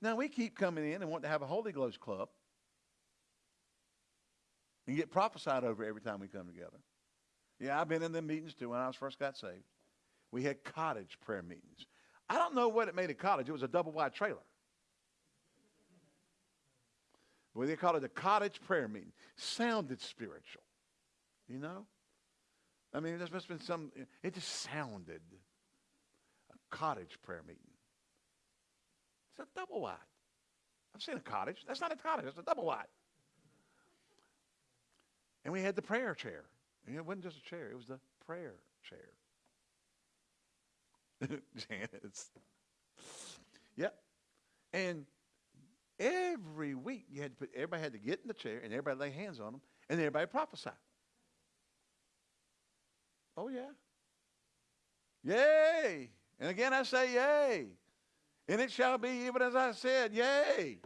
Now, we keep coming in and want to have a Holy Ghost club and get prophesied over every time we come together. Yeah, I've been in them meetings too when I was first got saved. We had cottage prayer meetings. I don't know what it made a cottage. It was a double wide trailer. But they called it a cottage prayer meeting. Sounded spiritual. You know? I mean, there must have been some, it just sounded a cottage prayer meeting. It's a double wide. I've seen a cottage. That's not a cottage, it's a double wide. And we had the prayer chair. And it wasn't just a chair, it was the prayer chair. [laughs] Janice. Yep. And every week you had to put everybody had to get in the chair and everybody lay hands on them and everybody prophesy. Oh yeah. Yay. And again I say yay. And it shall be even as I said, yay.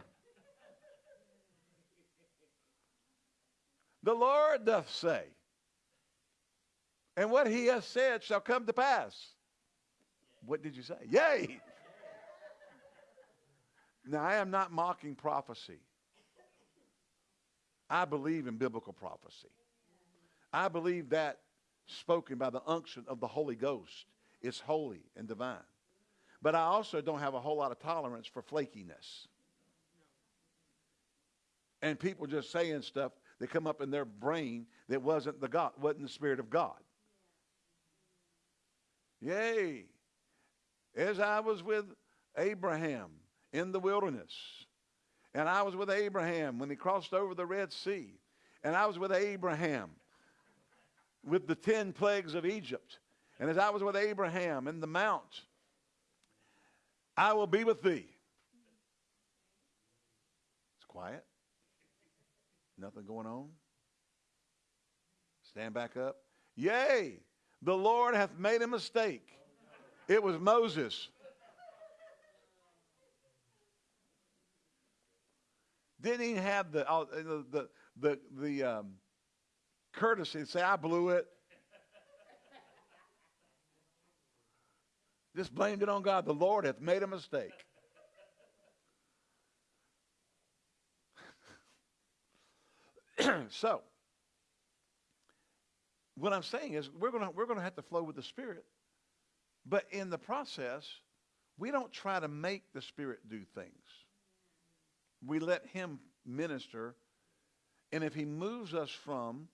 the Lord doth say. And what he has said shall come to pass. What did you say? Yay! now, I am not mocking prophecy. I believe in biblical prophecy. I believe that spoken by the unction of the Holy Ghost is holy and divine. But I also don't have a whole lot of tolerance for flakiness. And people just saying stuff that come up in their brain that wasn't the God, wasn't the Spirit of God. Yay as I was with Abraham in the wilderness, and I was with Abraham when he crossed over the Red Sea, and I was with Abraham with the ten plagues of Egypt, and as I was with Abraham in the mount, I will be with thee. It's quiet. Nothing going on. Stand back up. Yea, the Lord hath made a mistake. It was Moses. Didn't even have the, uh, the, the, the um, courtesy to say, I blew it. Just blamed it on God. The Lord hath made a mistake. [clears throat] so, what I'm saying is we're going we're gonna have to flow with the Spirit but in the process, we don't try to make the Spirit do things. We let Him minister. And if He moves us from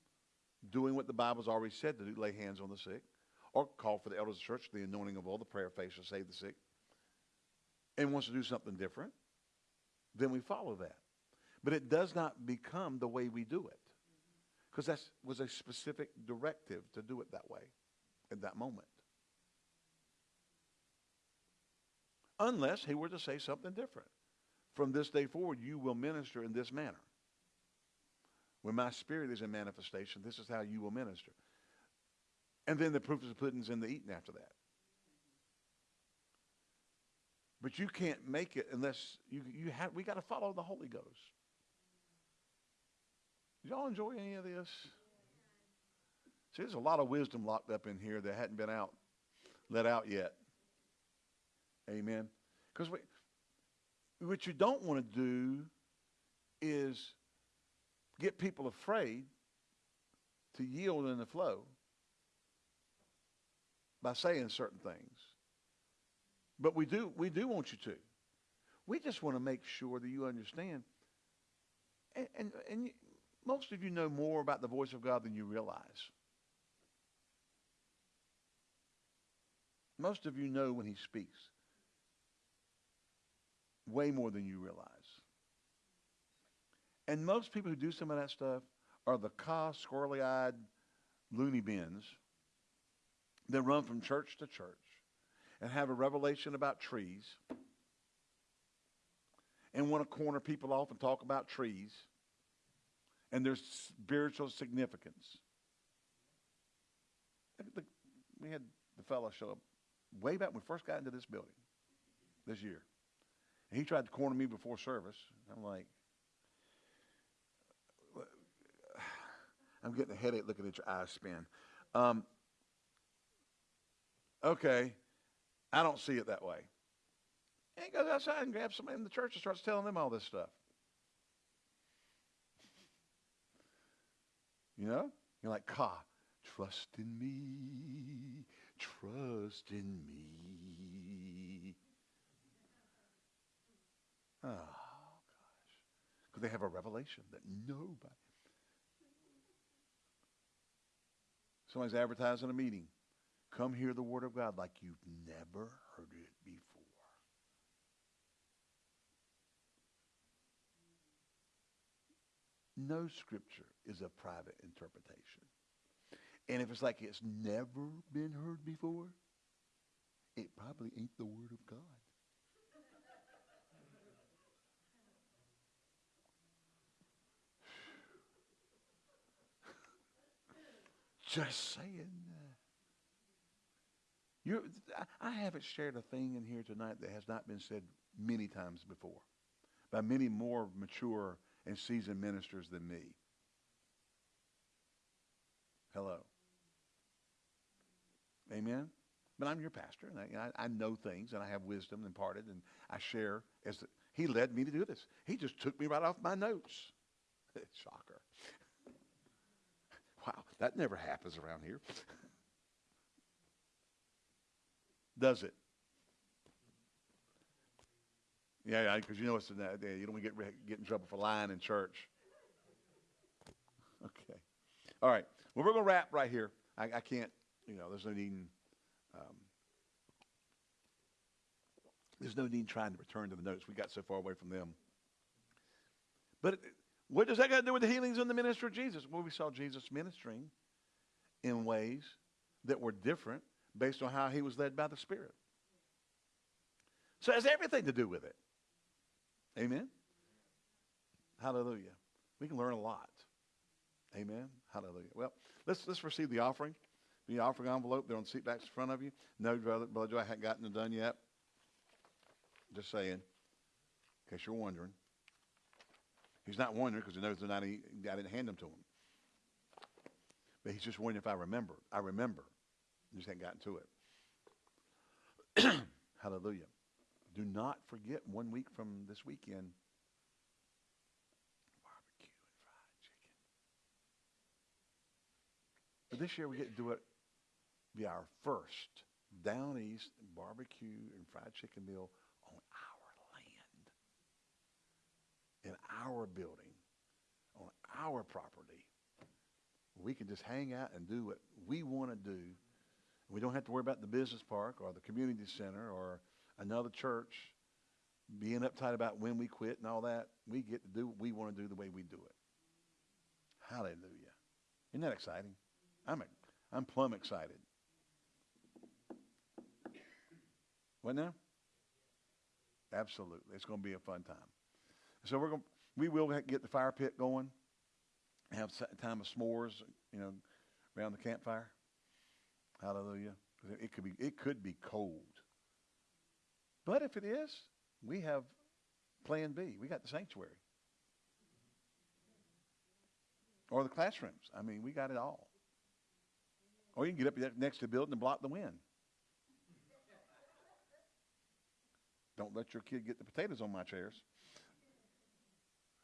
doing what the Bible's already said to do, lay hands on the sick, or call for the elders of the church, the anointing of all the prayer faith to save the sick, and wants to do something different, then we follow that. But it does not become the way we do it. Because that was a specific directive to do it that way at that moment. unless he were to say something different. From this day forward, you will minister in this manner. When my spirit is in manifestation, this is how you will minister. And then the proof of the pudding's in the eating after that. But you can't make it unless you, you have, we got to follow the Holy Ghost. Did y'all enjoy any of this? See, there's a lot of wisdom locked up in here that hadn't been out, let out yet. Amen. Because what you don't want to do is get people afraid to yield in the flow by saying certain things. But we do, we do want you to. We just want to make sure that you understand. And, and, and most of you know more about the voice of God than you realize. Most of you know when he speaks way more than you realize. And most people who do some of that stuff are the ca squirrely-eyed loony bins that run from church to church and have a revelation about trees and want to corner people off and talk about trees and their spiritual significance. We had the fellow show up way back when we first got into this building this year. And he tried to corner me before service. I'm like, [sighs] I'm getting a headache looking at your eyes spin. Um, okay, I don't see it that way. And he goes outside and grabs somebody in the church and starts telling them all this stuff. You know? You're like, Ka, trust in me, trust in me. Oh, gosh. Because they have a revelation that nobody. Somebody's advertising a meeting. Come hear the word of God like you've never heard it before. No scripture is a private interpretation. And if it's like it's never been heard before, it probably ain't the word of God. [sighs] Just saying. Uh, you, I haven't shared a thing in here tonight that has not been said many times before by many more mature and seasoned ministers than me. Hello. Amen. But I'm your pastor, and I, I, know things, and I have wisdom imparted, and I share. As the, he led me to do this. He just took me right off my notes. [laughs] Shocker. wow, that never happens around here. [laughs] Does it? Yeah, because you know it's that you don't get get in trouble for lying in church. [laughs] Okay, all right. Well, we're gonna wrap right here. I, I can't, you know, there's no need. In, um, there's no need trying to return to the notes. We got so far away from them. But what does that got to do with the healings in the ministry of Jesus? Well, we saw Jesus ministering in ways that were different based on how he was led by the Spirit. So it has everything to do with it. Amen? Hallelujah. We can learn a lot. Amen? Hallelujah. Well, let's, let's receive the offering. The offering envelope, they're on the seat backs in front of you. No, brother, brother Joe, I hadn't gotten it done yet. Just saying, in case you're wondering. He's not wondering because he knows they're not, I didn't hand them to him. But he's just wondering if I remember. I remember. I just hadn't gotten to it. [clears throat] Hallelujah. Do not forget one week from this weekend barbecue and fried chicken. But this year we get to do it be our first down east barbecue and fried chicken meal on our land, in our building, on our property. We can just hang out and do what we want to do. We don't have to worry about the business park or the community center or another church being uptight about when we quit and all that. We get to do what we want to do the way we do it. Hallelujah. Isn't that exciting? I'm, I'm plumb excited. What now? Absolutely. It's going to be a fun time. So we're going we will get the fire pit going, have time of s'mores, you know, around the campfire. Hallelujah. It could be it could be cold. But if it is, we have plan B. We got the sanctuary. Or the classrooms. I mean, we got it all. Or you can get up next to the building and block the wind. Don't let your kid get the potatoes on my chairs.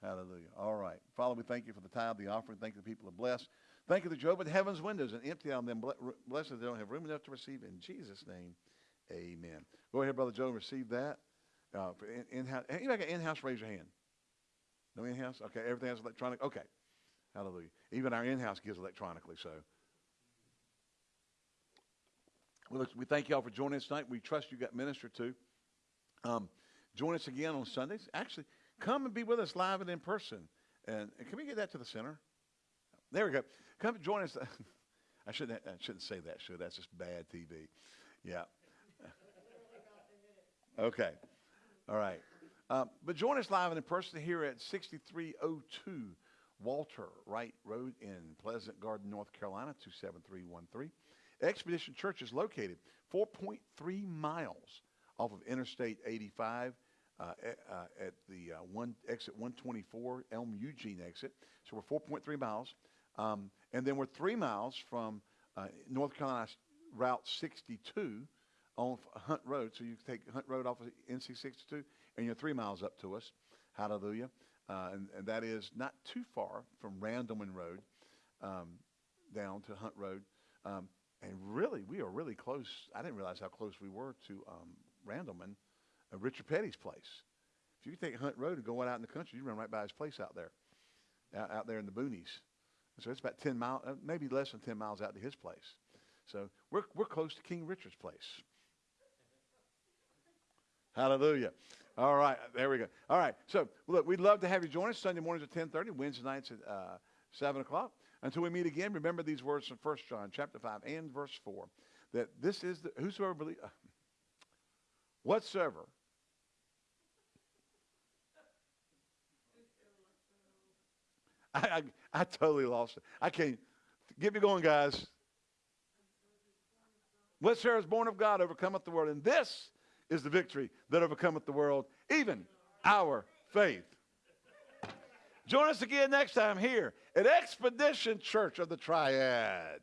Hallelujah. All right. Father, we thank you for the tithe, the offering. Thank you the people are blessed. Thank you that you open heaven's windows and empty on them. Blessed they don't have room enough to receive. In Jesus' name, amen. Go ahead, Brother Joe, and receive that. Uh, in, in-house. Anybody got in-house, raise your hand. No in-house? Okay, everything else electronic? Okay. Hallelujah. Even our in-house gives electronically, so. Well, we thank you all for joining us tonight. We trust you got ministered to. Um, join us again on Sundays. Actually, come and be with us live and in person. And, and can we get that to the center? There we go. Come join us. [laughs] I shouldn't, I shouldn't say that, should That's just bad TV. Yeah. [laughs] Okay. All right. Uh, but join us live and in person here at 6302 Walter Wright Road in Pleasant Garden, North Carolina, 27313. Expedition Church is located 4.3 miles off of Interstate 85 uh, at, uh, at the uh, one exit 124 Elm Eugene exit. So we're 4.3 miles, um, and then we're three miles from uh, North Carolina Route 62 on Hunt Road. So you take Hunt Road off of NC 62, and you're three miles up to us. Hallelujah. Uh, and, and that is not too far from Randleman Road um, down to Hunt Road. Um, and really, we are really close. I didn't realize how close we were to um, Randleman, uh, Richard Petty's place. If you take Hunt Road and go out in the country, you run right by his place out there, out, out there in the boonies. So it's about 10 miles, uh, maybe less than 10 miles out to his place. So we're, we're close to King Richard's place. Hallelujah. All right, there we go. All right, so look, we'd love to have you join us Sunday mornings at 10:30, Wednesday nights at uh, 7 o'clock. Until we meet again, remember these words from 1 John chapter 5 and verse 4, that this is the, whosoever believe, uh, whatsoever. I, I, I totally lost it. I can't, get me going, guys. Whatsoever is born of God overcometh the world, and this is the victory that overcometh the world, even our faith. Join us again next time here at Expedition Church of the Triad.